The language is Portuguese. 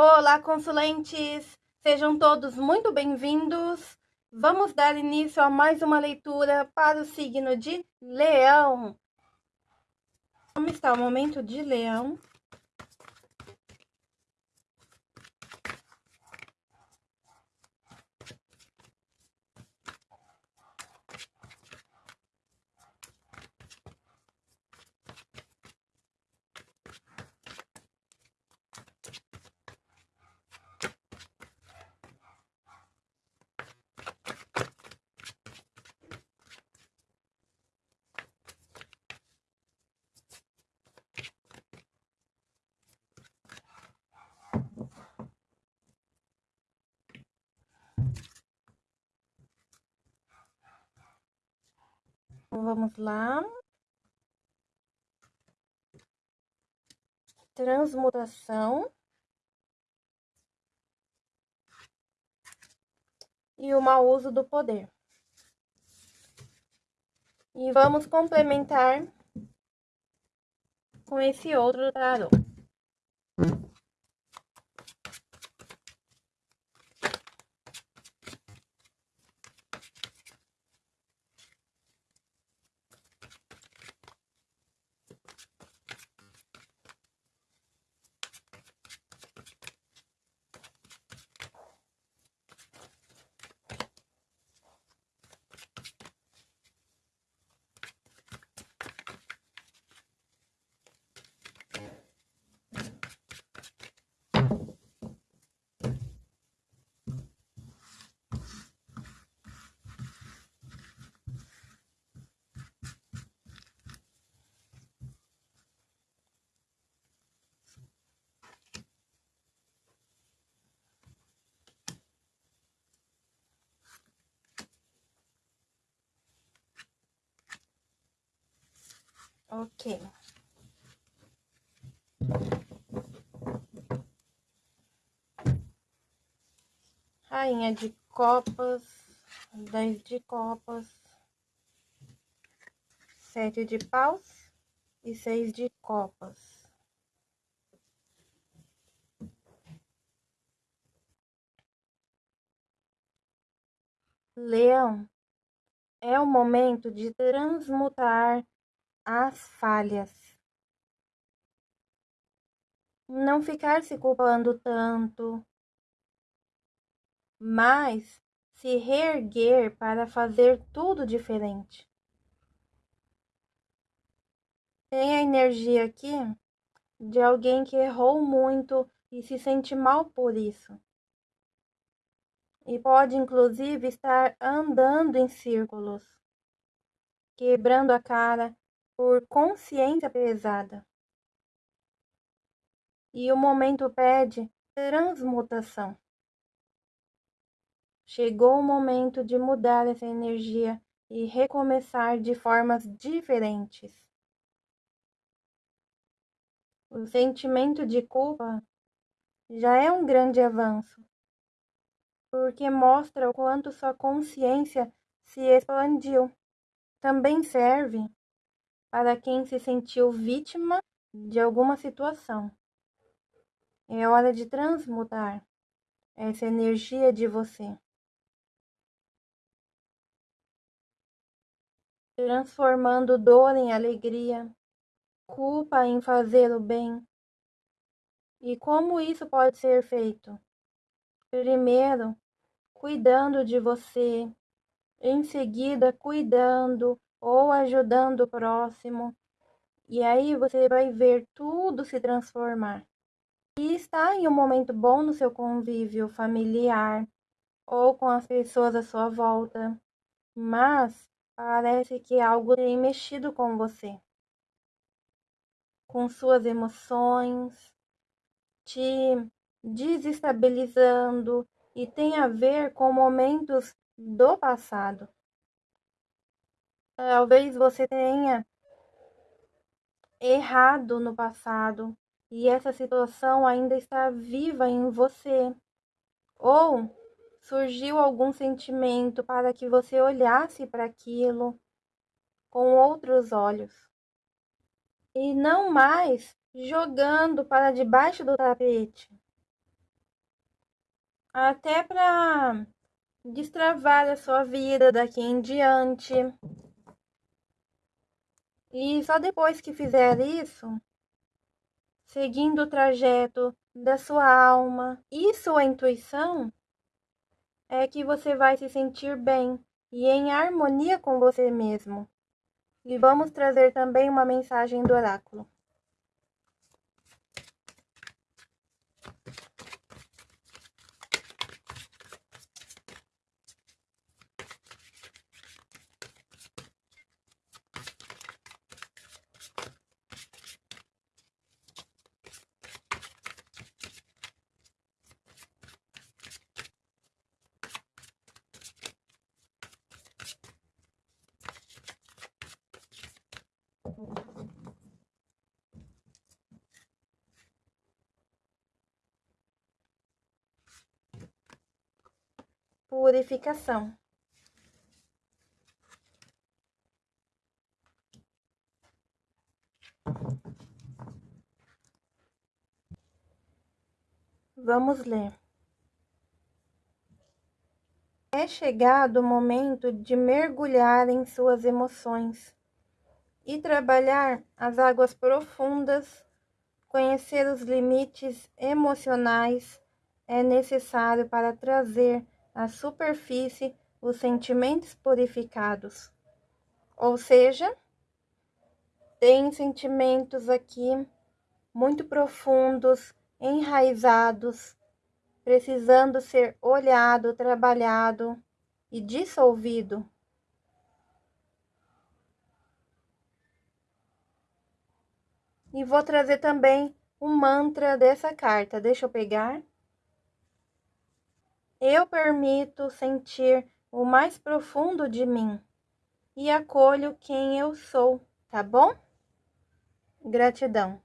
Olá, consulentes! Sejam todos muito bem-vindos. Vamos dar início a mais uma leitura para o signo de Leão. Como está o momento de Leão? Vamos lá. Transmutação. E o mau uso do poder. E vamos complementar com esse outro tarô. Ok. Rainha de copas, dez de copas, sete de paus e seis de copas. Leão, é o momento de transmutar as falhas. Não ficar se culpando tanto, mas se reerguer para fazer tudo diferente. Tem a energia aqui de alguém que errou muito e se sente mal por isso. E pode, inclusive, estar andando em círculos, quebrando a cara, por consciência pesada. E o momento pede transmutação. Chegou o momento de mudar essa energia e recomeçar de formas diferentes. O sentimento de culpa já é um grande avanço, porque mostra o quanto sua consciência se expandiu. Também serve para quem se sentiu vítima de alguma situação. É hora de transmutar essa energia de você. Transformando dor em alegria, culpa em fazer o bem. E como isso pode ser feito? Primeiro, cuidando de você, em seguida, cuidando ou ajudando o próximo. E aí você vai ver tudo se transformar. E está em um momento bom no seu convívio familiar ou com as pessoas à sua volta, mas parece que algo tem mexido com você, com suas emoções, te desestabilizando e tem a ver com momentos do passado. Talvez você tenha errado no passado e essa situação ainda está viva em você. Ou surgiu algum sentimento para que você olhasse para aquilo com outros olhos. E não mais jogando para debaixo do tapete. até para destravar a sua vida daqui em diante. E só depois que fizer isso, seguindo o trajeto da sua alma e sua intuição, é que você vai se sentir bem e em harmonia com você mesmo. E vamos trazer também uma mensagem do oráculo. Purificação. Vamos ler. É chegado o momento de mergulhar em suas emoções e trabalhar as águas profundas, conhecer os limites emocionais é necessário para trazer à superfície os sentimentos purificados. Ou seja, tem sentimentos aqui muito profundos, enraizados, precisando ser olhado, trabalhado e dissolvido E vou trazer também um mantra dessa carta. Deixa eu pegar. Eu permito sentir o mais profundo de mim e acolho quem eu sou, tá bom? Gratidão.